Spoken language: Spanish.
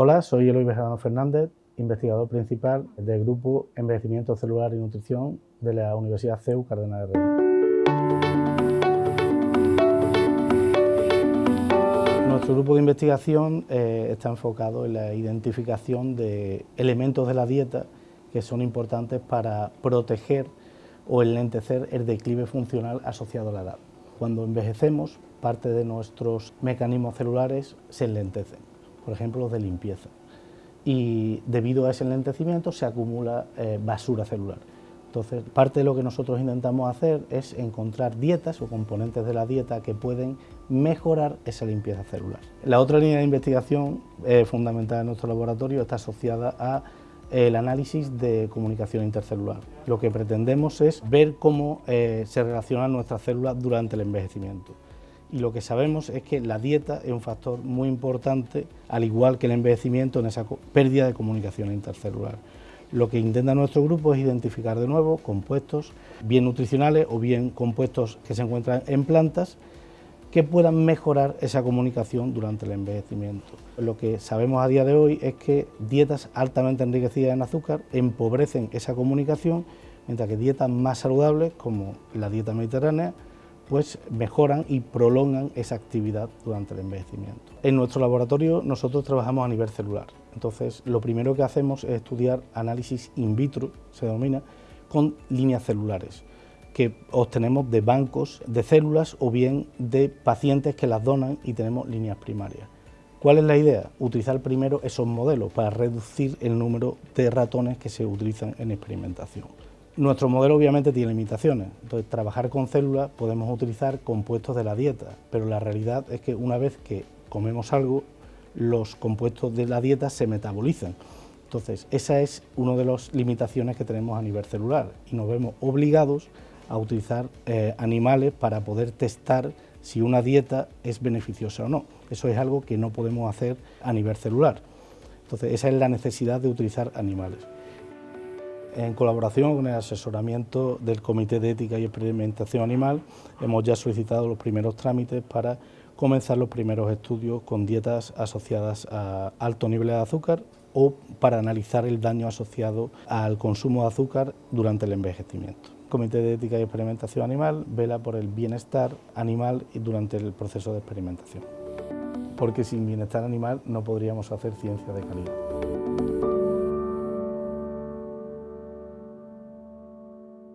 Hola, soy Eloy Bejarano Fernández, investigador principal del Grupo Envejecimiento Celular y Nutrición de la Universidad CEU Cardenal de Rey. Nuestro grupo de investigación eh, está enfocado en la identificación de elementos de la dieta que son importantes para proteger o enlentecer el declive funcional asociado a la edad. Cuando envejecemos, parte de nuestros mecanismos celulares se enlentecen por ejemplo los de limpieza. Y debido a ese enlentecimiento se acumula eh, basura celular. Entonces, parte de lo que nosotros intentamos hacer es encontrar dietas o componentes de la dieta que pueden mejorar esa limpieza celular. La otra línea de investigación eh, fundamental en nuestro laboratorio está asociada a el análisis de comunicación intercelular. Lo que pretendemos es ver cómo eh, se relacionan nuestras células durante el envejecimiento y lo que sabemos es que la dieta es un factor muy importante, al igual que el envejecimiento, en esa pérdida de comunicación intercelular. Lo que intenta nuestro grupo es identificar de nuevo compuestos bien nutricionales o bien compuestos que se encuentran en plantas que puedan mejorar esa comunicación durante el envejecimiento. Lo que sabemos a día de hoy es que dietas altamente enriquecidas en azúcar empobrecen esa comunicación, mientras que dietas más saludables, como la dieta mediterránea, pues mejoran y prolongan esa actividad durante el envejecimiento. En nuestro laboratorio nosotros trabajamos a nivel celular, entonces lo primero que hacemos es estudiar análisis in vitro, se denomina, con líneas celulares que obtenemos de bancos de células o bien de pacientes que las donan y tenemos líneas primarias. ¿Cuál es la idea? Utilizar primero esos modelos para reducir el número de ratones que se utilizan en experimentación. Nuestro modelo obviamente tiene limitaciones, entonces trabajar con células podemos utilizar compuestos de la dieta, pero la realidad es que una vez que comemos algo, los compuestos de la dieta se metabolizan. Entonces, esa es una de las limitaciones que tenemos a nivel celular y nos vemos obligados a utilizar eh, animales para poder testar si una dieta es beneficiosa o no. Eso es algo que no podemos hacer a nivel celular. Entonces, esa es la necesidad de utilizar animales. En colaboración con el asesoramiento del Comité de Ética y Experimentación Animal, hemos ya solicitado los primeros trámites para comenzar los primeros estudios con dietas asociadas a alto nivel de azúcar o para analizar el daño asociado al consumo de azúcar durante el envejecimiento. El Comité de Ética y Experimentación Animal vela por el bienestar animal durante el proceso de experimentación, porque sin bienestar animal no podríamos hacer ciencia de calidad.